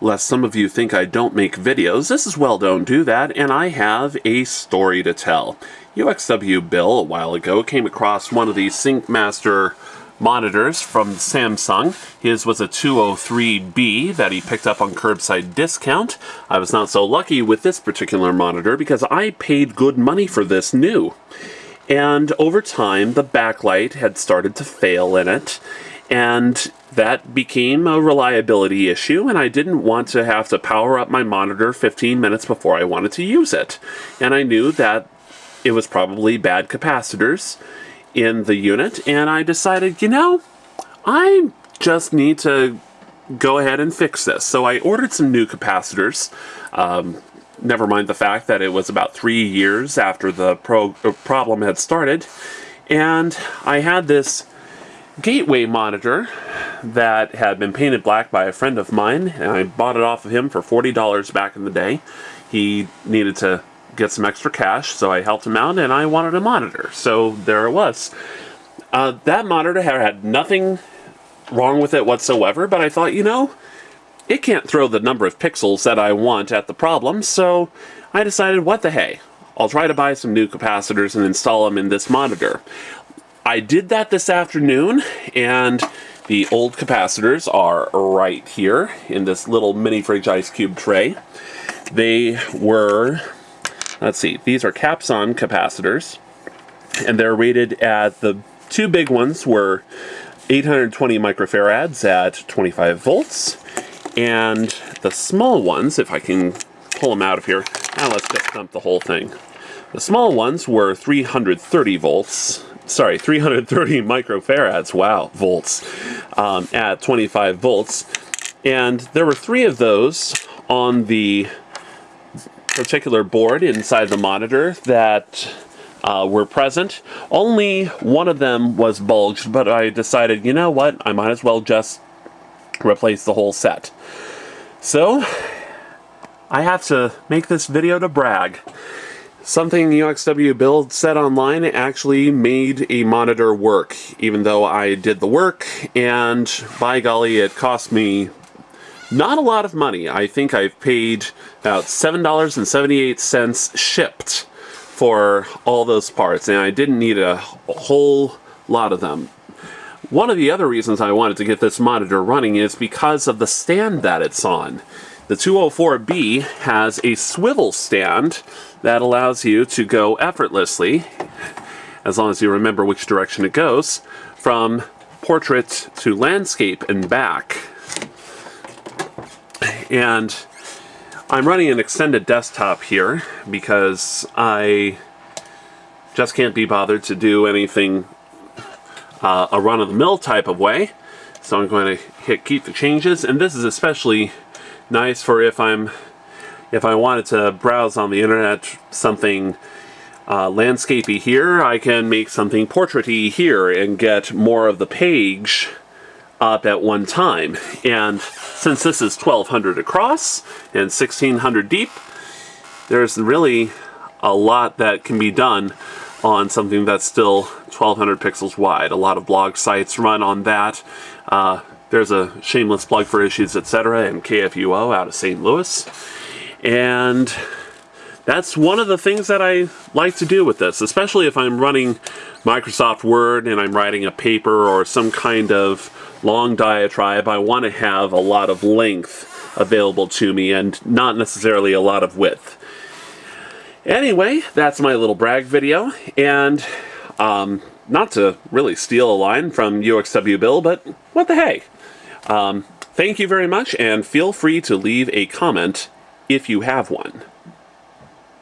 lest some of you think I don't make videos, this is Well Don't Do That, and I have a story to tell. UXW Bill, a while ago, came across one of these SyncMaster monitors from Samsung. His was a 203B that he picked up on curbside discount. I was not so lucky with this particular monitor because I paid good money for this new. And over time, the backlight had started to fail in it, and that became a reliability issue, and I didn't want to have to power up my monitor 15 minutes before I wanted to use it. And I knew that it was probably bad capacitors in the unit, and I decided, you know, I just need to go ahead and fix this. So I ordered some new capacitors. Um, never mind the fact that it was about three years after the pro uh, problem had started. And I had this gateway monitor that had been painted black by a friend of mine, and I bought it off of him for $40 back in the day. He needed to get some extra cash, so I helped him out, and I wanted a monitor. So there it was. Uh, that monitor had nothing wrong with it whatsoever, but I thought, you know, it can't throw the number of pixels that I want at the problem, so I decided, what the hey, I'll try to buy some new capacitors and install them in this monitor. I did that this afternoon, and the old capacitors are right here in this little mini fridge ice cube tray. They were, let's see, these are Capxon capacitors, and they're rated at the two big ones were 820 microfarads at 25 volts, and the small ones, if I can pull them out of here, now let's just dump the whole thing. The small ones were 330 volts, sorry, 330 microfarads, wow, volts, um, at 25 volts. And there were three of those on the particular board inside the monitor that uh, were present. Only one of them was bulged, but I decided, you know what, I might as well just replace the whole set. So, I have to make this video to brag. Something UXW Bill said online actually made a monitor work, even though I did the work, and by golly, it cost me not a lot of money. I think I've paid about $7.78 shipped for all those parts, and I didn't need a whole lot of them. One of the other reasons I wanted to get this monitor running is because of the stand that it's on. The 204B has a swivel stand that allows you to go effortlessly, as long as you remember which direction it goes, from portrait to landscape and back. And I'm running an extended desktop here because I just can't be bothered to do anything uh, a run-of-the-mill type of way. So I'm going to hit keep the changes, and this is especially nice for if I'm if I wanted to browse on the internet something uh, landscapey here, I can make something portraity here and get more of the page up at one time. And since this is 1200 across and 1600 deep, there's really a lot that can be done on something that's still 1200 pixels wide. A lot of blog sites run on that. Uh, there's a shameless plug for Issues Etc. and KFUO out of St. Louis. And that's one of the things that I like to do with this, especially if I'm running Microsoft Word and I'm writing a paper or some kind of long diatribe. I want to have a lot of length available to me and not necessarily a lot of width. Anyway, that's my little brag video, and um, not to really steal a line from UXW Bill, but what the hey. Um, thank you very much, and feel free to leave a comment if you have one.